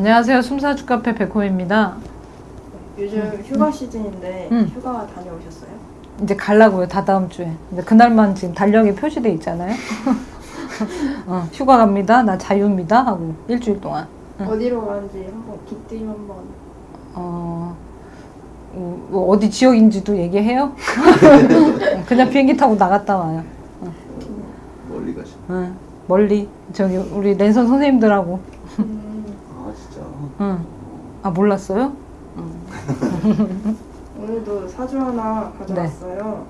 안녕하세요. 숨사주 카페 백호입니다. 요즘 휴가 시즌인데 음. 휴가 다녀오셨어요? 이제 갈라고요. 다 다음 주에. 근데 그날만 지금 달력에 표시돼 있잖아요. 어, 휴가 갑니다. 나 자유입니다. 하고 일주일 동안. 응. 어디로 가는지 한번 기뜸 한번 어, 어, 뭐 어디 지역인지도 얘기해요? 그냥 비행기 타고 나갔다 와요. 멀리 가시. 응. 멀리 저기 우리 랜선 선생님들하고. 음. 응. 아 몰랐어요? 응. 오늘도 사주 하나 가져왔어요.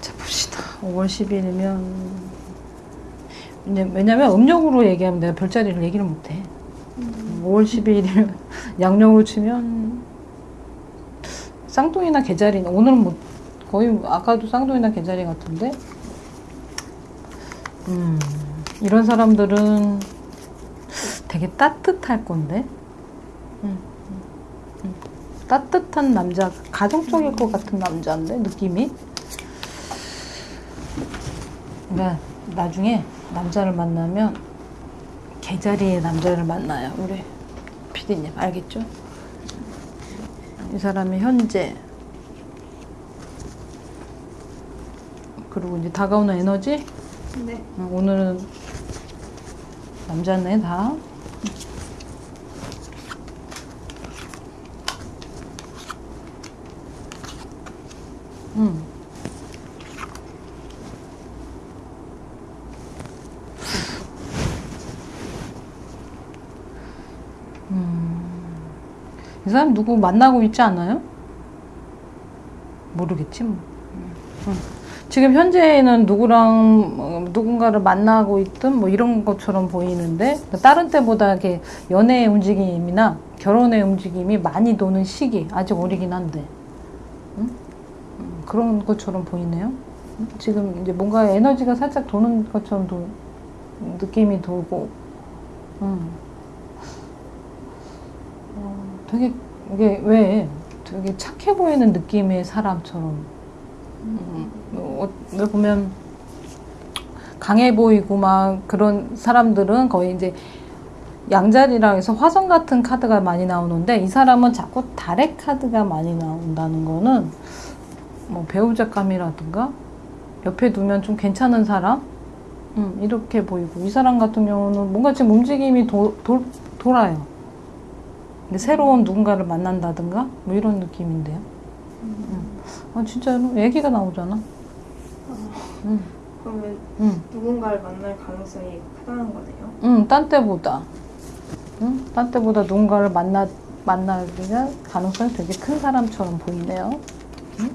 자 봅시다. 5월 10일이면 왜냐면 음력으로 얘기하면 내가 별자리를 얘기를 못해. 5월 10일이면 양력으로 치면 쌍둥이나 개자리 오늘은 뭐 거의 아까도 쌍둥이나 개자리 같은데 음, 이런 사람들은 되게 따뜻할 건데 음, 음, 음. 따뜻한 남자 가정적일 것 같은 남자인데 느낌이 그러니까 나중에 남자를 만나면 개자리의 남자를 만나요 우리 피디님 알겠죠? 이 사람이 현재 그리고 이제 다가오는 에너지 네. 어, 오늘은 남자네 다 음. 이 사람 누구 만나고 있지 않아요? 모르겠지 뭐. 응. 지금 현재는 누구랑 어, 누군가를 만나고 있든 뭐 이런 것처럼 보이는데 다른 때보다 이렇게 연애의 움직임이나 결혼의 움직임이 많이 도는 시기 아직 어리긴 한데 응? 음, 그런 것처럼 보이네요. 응? 지금 이제 뭔가 에너지가 살짝 도는 것처럼 도, 느낌이 돌고 응. 어, 되게 이게 왜 되게 착해 보이는 느낌의 사람처럼. 음, 어, 왜 보면 강해 보이고 막 그런 사람들은 거의 이제 양자리라 해서 화성 같은 카드가 많이 나오는데 이 사람은 자꾸 달의 카드가 많이 나온다는 거는 뭐 배우자감이라든가 옆에 두면 좀 괜찮은 사람? 음, 이렇게 보이고 이 사람 같은 경우는 뭔가 지금 움직임이 도, 도, 돌아요. 새로운 누군가를 만난다든가 뭐 이런 느낌인데요. 음. 아 진짜로 애기가 나오잖아. 응, 그러면 응, 누군가를 만날 가능성이 크다는 거네요. 응, 딴 때보다, 응, 딴 때보다 누군가를 만나 만나기가 가능성이 되게 큰 사람처럼 보이네요. 응?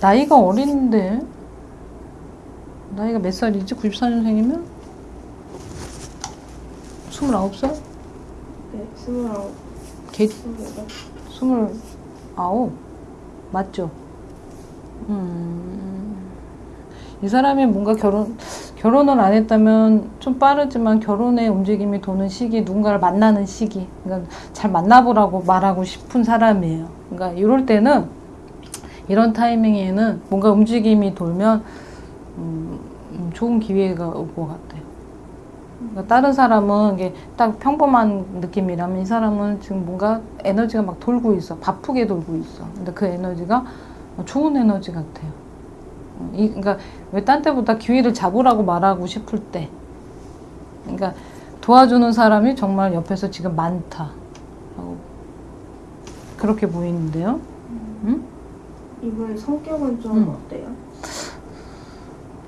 나이가 어린데 나이가 몇 살이지? 94년생이면 29살? 네, 스물아홉, 개, 스물여덟. 스물아홉 맞죠? 음, 이 사람이 뭔가 결혼 결혼을 안 했다면 좀 빠르지만 결혼의 움직임이 도는 시기, 누군가를 만나는 시기, 그러니까 잘 만나보라고 말하고 싶은 사람이에요. 그러니까 이럴 때는 이런 타이밍에는 뭔가 움직임이 돌면 음, 음, 좋은 기회가 올 것 같아요. 그러니까 다른 사람은 이게 딱 평범한 느낌이라면 이 사람은 지금 뭔가 에너지가 막 돌고 있어. 바쁘게 돌고 있어. 근데 그 에너지가 좋은 에너지 같아요. 어, 이, 그러니까 왜 딴 때보다 기회를 잡으라고 말하고 싶을 때. 그러니까 도와주는 사람이 정말 옆에서 지금 많다. 그렇게 보이는데요. 응? 이분 성격은 좀 음. 어때요?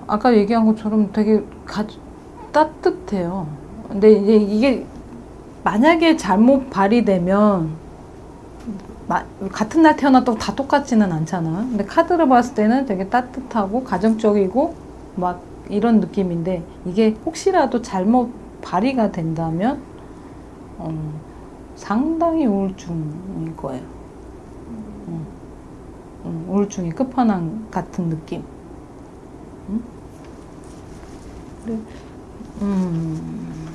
아까 얘기한 것처럼 되게 가, 따뜻해요. 근데 이제 이게 만약에 잘못 발휘되면 마- 같은 날 태어났다고 다 똑같지는 않잖아. 근데 카드를 봤을 때는 되게 따뜻하고 가정적이고 막 이런 느낌인데 이게 혹시라도 잘못 발휘가 된다면 어, 상당히 우울증일 거예요. 음. 우울증의 끝판왕 같은 느낌. 응? 그래. 음.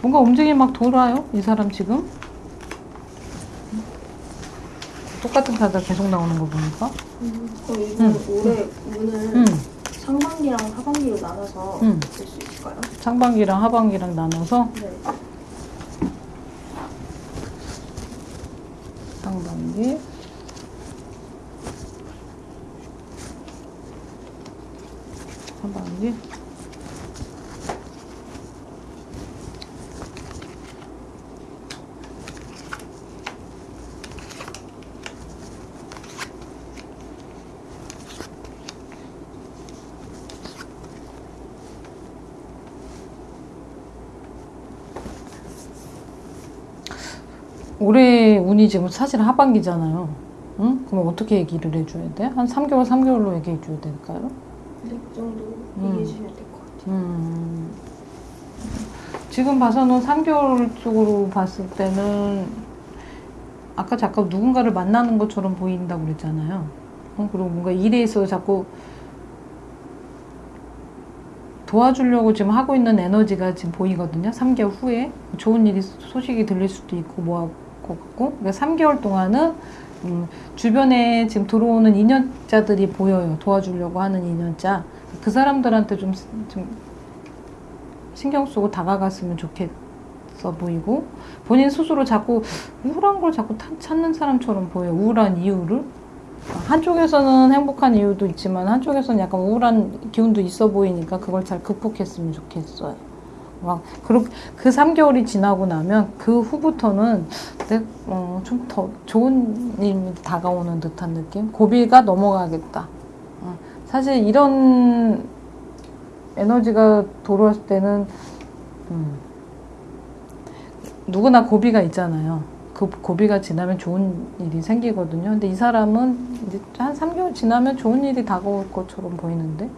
뭔가 움직임이 막 돌아요? 이 사람 지금? 똑같은 카드가 계속 나오는 거 보니까. 그럼 이건 음. 올해 운을 음. 상반기랑 하반기로 나눠서 음. 볼수 있을까요? 상반기랑 하반기랑 나눠서 네. 상반기 올해 운이 지금 사실 하반기잖아요. 응? 그럼 어떻게 얘기를 해줘야 돼? 한 3개월, 3개월로 얘기해줘야 될까요? 네, 그 정도 음. 얘기해 주시면 될것 같아요. 음. 지금 봐서는 3개월 쪽으로 봤을 때는 아까 잠깐 누군가를 만나는 것처럼 보인다고 그랬잖아요. 어, 그리고 뭔가 일에 있어서 자꾸 도와주려고 지금 하고 있는 에너지가 지금 보이거든요. 3개월 후에 좋은 일이 소식이 들릴 수도 있고 뭐 것 같고 그러니까 3개월 동안은 음, 주변에 지금 들어오는 인연자들이 보여요. 도와주려고 하는 인연자. 그 사람들한테 좀, 좀 신경 쓰고 다가갔으면 좋겠어 보이고 본인 스스로 자꾸 우울한 걸 자꾸 타- 찾는 사람처럼 보여요. 우울한 이유를. 한쪽에서는 행복한 이유도 있지만 한쪽에서는 약간 우울한 기운도 있어 보이니까 그걸 잘 극복했으면 좋겠어요. 막 그, 그 3개월이 지나고 나면 그 후부터는 어, 좀 더 좋은 일이 다가오는 듯한 느낌? 고비가 넘어가겠다. 어, 사실 이런 에너지가 돌아왔을 때는 음, 누구나 고비가 있잖아요. 그 고비가 지나면 좋은 일이 생기거든요. 근데 이 사람은 이제 한 3개월 지나면 좋은 일이 다가올 것처럼 보이는데?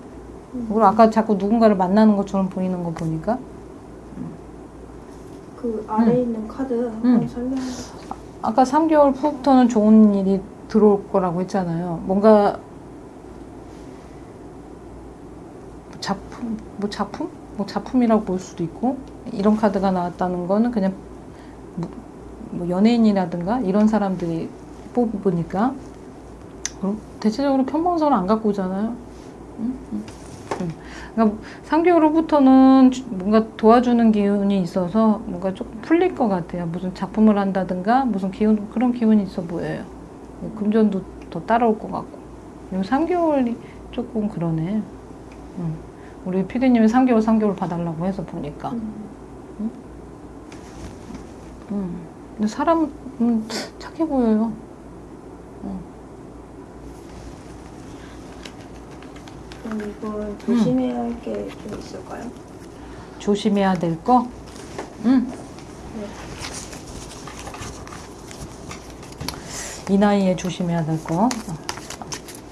그리고 아까 자꾸 누군가를 만나는 것처럼 보이는 거 보니까 그 아래 에 음. 있는 카드 한번 음. 설명해 주세요. 아까 3개월 후부터는 좋은 일이 들어올 거라고 했잖아요. 뭔가 작품, 뭐 작품? 뭐 작품이라고 볼 수도 있고 이런 카드가 나왔다는 거는 그냥 뭐, 뭐 연예인이라든가 이런 사람들이 뽑으니까 그럼 대체적으로 평범성을 안 갖고 오잖아요. 응? 응. 응. 그러니까 3개월 후부터는 주- 뭔가 도와주는 기운이 있어서 뭔가 조금 풀릴 것 같아요. 무슨 작품을 한다든가 무슨 기운 그런 기운이 있어 보여요. 금전도 더 따라올 것 같고. 그리고 3개월이 조금 그러네. 응. 우리 피디님이 3개월 3개월 봐달라고 해서 보니까. 음. 응. 근데 사람은 착해 보여요. 그럼 이건 조심해야 할 게 좀 있을까요? 조심해야 될 거? 응. 네. 이 나이에 조심해야 될 거.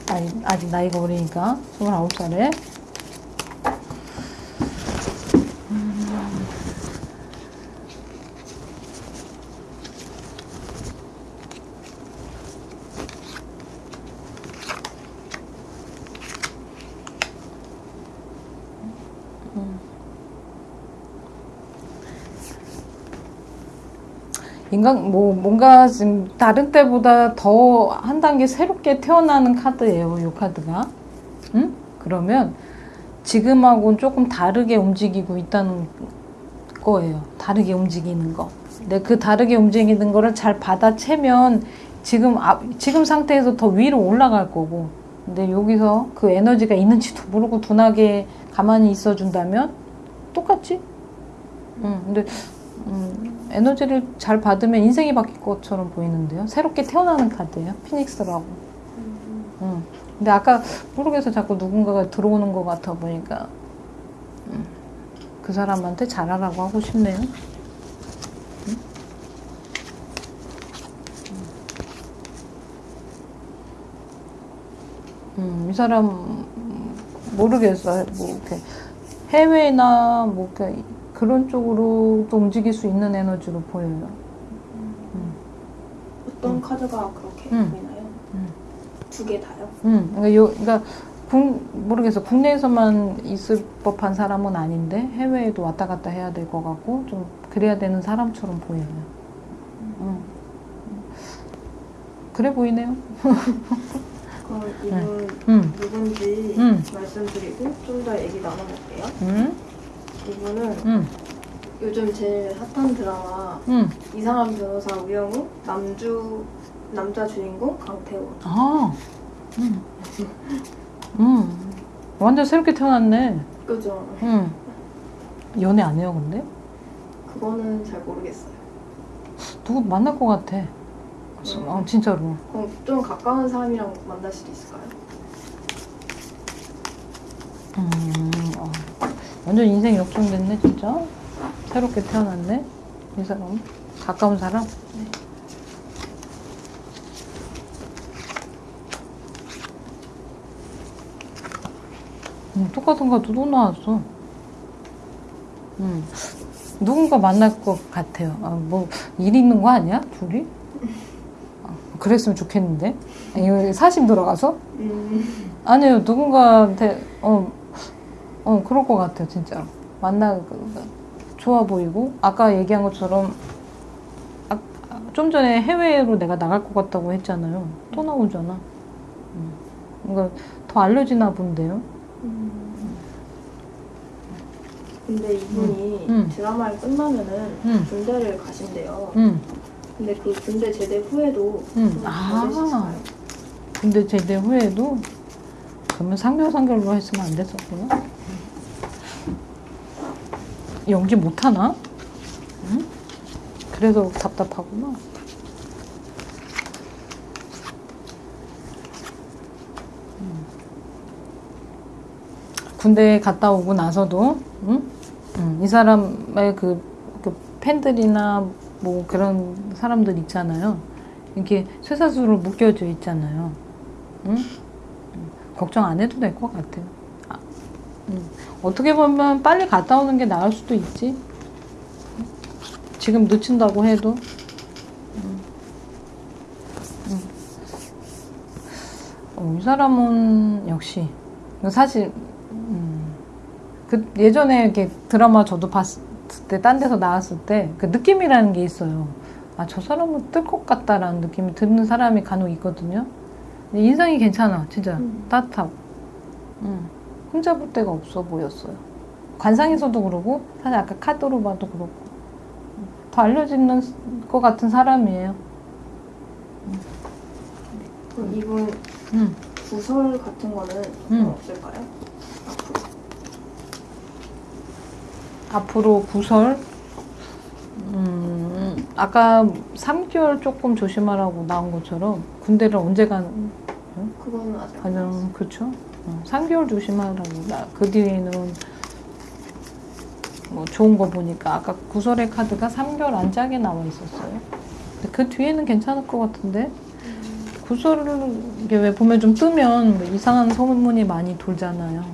아직, 아직 나이가 어리니까. 29살에. 인간 뭐 뭔가 지금 다른 때보다 더 한 단계 새롭게 태어나는 카드예요. 이 카드가. 응? 그러면 지금하고는 조금 다르게 움직이고 있다는 거예요. 다르게 움직이는 거. 근데 그 다르게 움직이는 거를 잘 받아채면 지금 앞 지금 상태에서 더 위로 올라갈 거고. 근데 여기서 그 에너지가 있는지도 모르고 둔하게 가만히 있어 준다면 똑같지? 응. 근데 음, 에너지를 잘 받으면 인생이 바뀔 것처럼 보이는데요. 새롭게 태어나는 카드예요. 피닉스라고. 음. 음. 근데 아까 모르겠어 자꾸 누군가가 들어오는 것 같아 보니까 음. 그 사람한테 잘하라고 하고 싶네요. 음? 음, 이 사람 음, 모르겠어요. 뭐 이렇게 해외나 뭐 이렇게 그런 쪽으로 또 움직일 수 있는 에너지로 보여요. 어떤 카드가 그렇게 음. 보이나요? 음. 두개 다요? 음, 그러니까 요, 그러니까 국, 모르겠어. 국내에서만 있을 법한 사람은 아닌데 해외에도 왔다 갔다 해야 될 것 같고 좀 그래야 되는 사람처럼 보여요. 음. 그래 보이네요. 그럼 이분 음, 누군지 음. 말씀드리고 좀 더 얘기 나눠볼게요. 음, 이분은 음, 요즘 제일 핫한 드라마 음. 이상한 변호사 우영우 남주 남자 주인공 강태호 아, 음, 음. 완전 새롭게 태어났네. 그죠? 음. 연애 안 해요, 근데? 그거는 잘 모르겠어요. 누구 만날 것 같아. 아, 진짜로. 그럼 좀 가까운 사람이랑 만날 수도 있을까요? 음, 어. 완전 인생 역전됐네, 진짜. 새롭게 태어났네. 이 사람. 가까운 사람? 음, 똑같은 거또 나왔어. 음. 누군가 만날 것 같아요. 아, 뭐, 일 있는 거 아니야? 둘이? 아, 그랬으면 좋겠는데. 이거 사심 들어가서? 음. 아니요, 누군가한테, 어, 어, 그럴 것 같아요, 진짜. 만나, 그, 좋아 보이고, 아까 얘기한 것처럼, 아, 아, 좀 전에 해외로 내가 나갈 것 같다고 했잖아요. 또 나오잖아. 음. 그러니까 더 알려지나 본데요. 음. 근데 이분이 음. 드라마를 끝나면은 음. 군대를 가신대요. 응, 근데 그 군대 제대 후에도 아. 보내셨을까요? 근데 제대 후에도, 그러면 상별상결로 했으면 안 됐었구나. 연기 못하나? 응? 그래서 답답하구나. 음. 군대 갔다 오고 나서도, 응? 응, 이 사람의 그, 그 팬들이나 뭐 그런 사람들 있잖아요. 이렇게 쇠사슬로 묶여져 있잖아요. 응? 응. 걱정 안 해도 될 것 같아요. 아, 응. 어떻게 보면 빨리 갔다 오는 게 나을 수도 있지. 응? 지금 늦춘다고 해도. 응. 응. 어, 이 사람은 역시 사실 음, 그 예전에 이렇게 드라마 저도 봤을 때 딴 데서 나왔을 때 그 느낌이라는 게 있어요. 아, 저 사람은 뜰 것 같다라는 느낌이 드는 사람이 간혹 있거든요. 인상이 괜찮아, 진짜. 음. 따뜻하고. 음. 혼자 볼 데가 없어 보였어요. 관상에서도 그러고, 사실 아까 카드로 봐도 그렇고. 더 알려지는 것 같은 사람이에요. 그럼 이분 음. 부설 같은 거는 음. 없을까요? 앞으로. 앞으로 구설, 음, 아까 3개월 조금 조심하라고 나온 것처럼 군대를 언제 간, 그거는 아직 안 나왔 어요. 그쵸? 어, 3개월 조심하라고. 나, 그 뒤에는 뭐 좋은 거 보니까 아까 구설의 카드가 3개월 안 짜게 나와 있었어요. 그 뒤에는 괜찮을 것 같은데? 구설을 이게 왜 보면 좀 뜨면 뭐 이상한 소문이 많이 돌잖아요.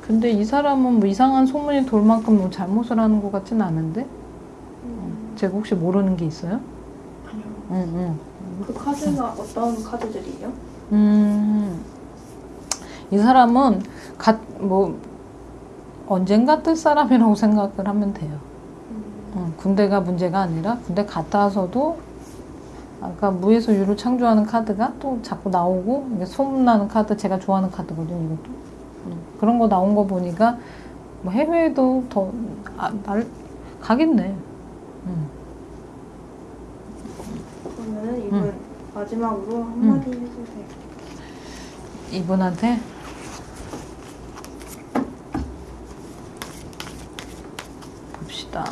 근데 이 사람은 뭐 이상한 소문이 돌 만큼 뭐 잘못을 하는 것 같진 않은데? 음. 제가 혹시 모르는 게 있어요? 그 카드가 어떤 카드들이에요? 음, 이 사람은 갓, 뭐, 언젠가 뜰 사람이라고 생각을 하면 돼요. 음. 어, 군대가 문제가 아니라 군대 갔다 와서도 아까 무에서 유를 창조하는 카드가 또 자꾸 나오고 이게 소문나는 카드 제가 좋아하는 카드거든요 이것도 음, 그런 거 나온 거 보니까 뭐 해외에도 더 아, 날, 가겠네 음. 그러면은 이분 마지막으로 한마디 해주세요. 이분한테 봅시다.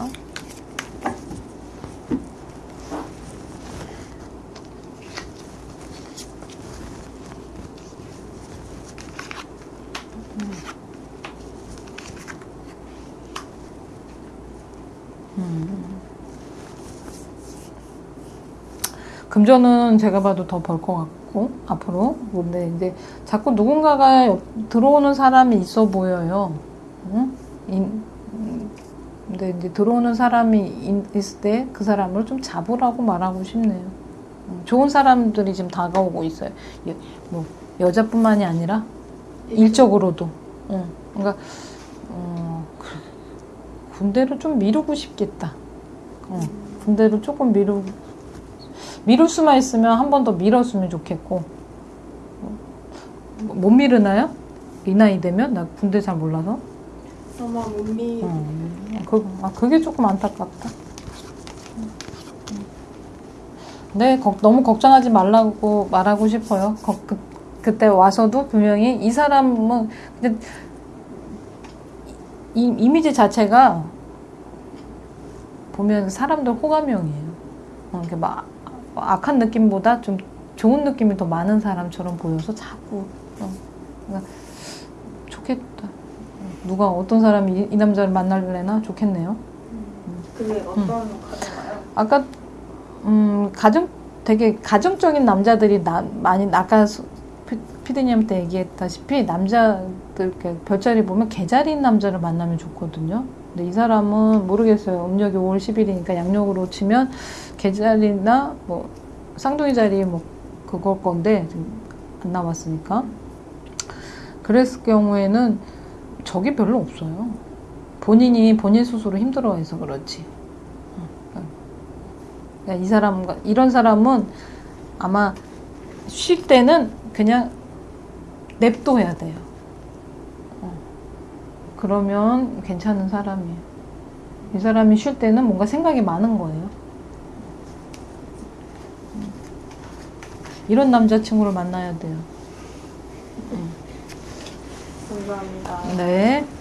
금전은 제가 봐도 더 벌 것 같고 앞으로 근데 이제 자꾸 누군가가 옆- 들어오는 사람이 있어 보여요. 응? 인- 음, 근데 이제 들어오는 사람이 인- 있을 때 그 사람을 좀 잡으라고 말하고 싶네요. 음, 좋은 사람들이 지금 다가오고 있어요. 여, 뭐 여자뿐만이 아니라 일적으로도. 응. 그러니까 어, 그- 군대를 좀 미루고 싶겠다. 어, 군대를 조금 미루 미룰 수만 있으면 한 번더 밀었으면 좋겠고 어, 못 미르나요? 이 나이 되면 나 군대 잘 몰라서. 아마 몸이 어, 그, 아, 그게 조금 안타깝다. 네, 걱- 너무 걱정하지 말라고 말하고 싶어요. 거- 그, 그때 와서도 분명히 이 사람은 근데 이, 이미지 자체가 보면 사람들 호감형이에요. 어, 이렇게 막 악한 느낌보다 좀 좋은 느낌이 더 많은 사람처럼 보여서 자꾸 어, 그러니까 좋겠다. 누가 어떤 사람이 이, 이 남자를 만날래나 좋겠네요. 그게 어떤 가정가요? 아까 음 가정 되게 가정적인 남자들이 나, 많이 아까 피- 피디님한테 얘기했다시피 남자들 이렇게 별자리 보면 개자리인 남자를 만나면 좋거든요. 근데 이 사람은 모르겠어요. 음력이 5월 10일이니까 양력으로 치면 개자리나 뭐 쌍둥이 자리 뭐 그걸 건데 안 나왔으니까 그랬을 경우에는 적이 별로 없어요. 본인이 본인 스스로 힘들어해서 그렇지. 그러니까 이 사람 이런 사람은 아마 쉴 때는 그냥 냅둬야 돼요. 어. 그러면 괜찮은 사람이에요. 이 사람이 쉴 때는 뭔가 생각이 많은 거예요. 음. 이런 남자친구를 만나야 돼요. 감사합니다. 네.